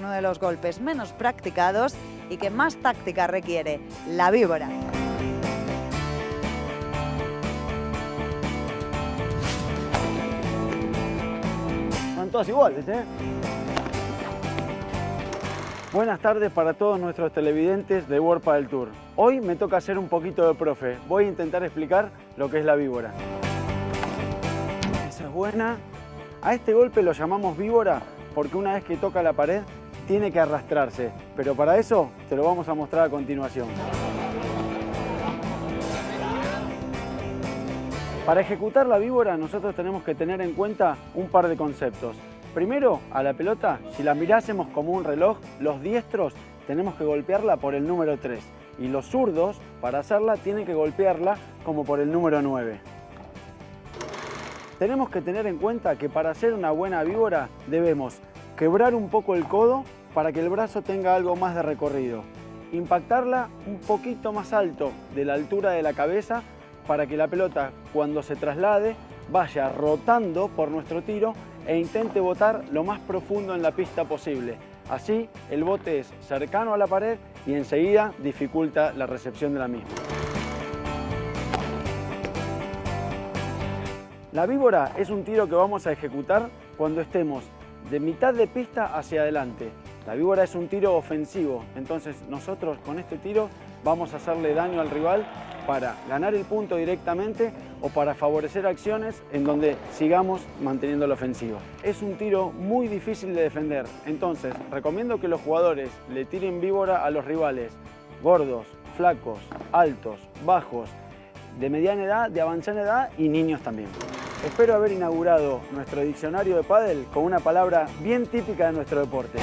uno de los golpes menos practicados y que más táctica requiere, la víbora. Son todas iguales, ¿eh? Buenas tardes para todos nuestros televidentes de World del Tour. Hoy me toca hacer un poquito de profe. Voy a intentar explicar lo que es la víbora. Esa es buena. A este golpe lo llamamos víbora porque una vez que toca la pared tiene que arrastrarse. Pero para eso te lo vamos a mostrar a continuación. Para ejecutar la víbora nosotros tenemos que tener en cuenta un par de conceptos. Primero, a la pelota, si la mirásemos como un reloj, los diestros tenemos que golpearla por el número 3 y los zurdos, para hacerla, tienen que golpearla como por el número 9. Tenemos que tener en cuenta que para hacer una buena víbora debemos quebrar un poco el codo para que el brazo tenga algo más de recorrido, impactarla un poquito más alto de la altura de la cabeza para que la pelota cuando se traslade vaya rotando por nuestro tiro e intente botar lo más profundo en la pista posible. Así el bote es cercano a la pared y enseguida dificulta la recepción de la misma. La víbora es un tiro que vamos a ejecutar cuando estemos de mitad de pista hacia adelante. La víbora es un tiro ofensivo, entonces nosotros con este tiro vamos a hacerle daño al rival para ganar el punto directamente o para favorecer acciones en donde sigamos manteniendo la ofensiva. Es un tiro muy difícil de defender, entonces recomiendo que los jugadores le tiren víbora a los rivales gordos, flacos, altos, bajos, de mediana edad, de avanzada edad y niños también. Espero haber inaugurado nuestro diccionario de pádel con una palabra bien típica de nuestro deporte.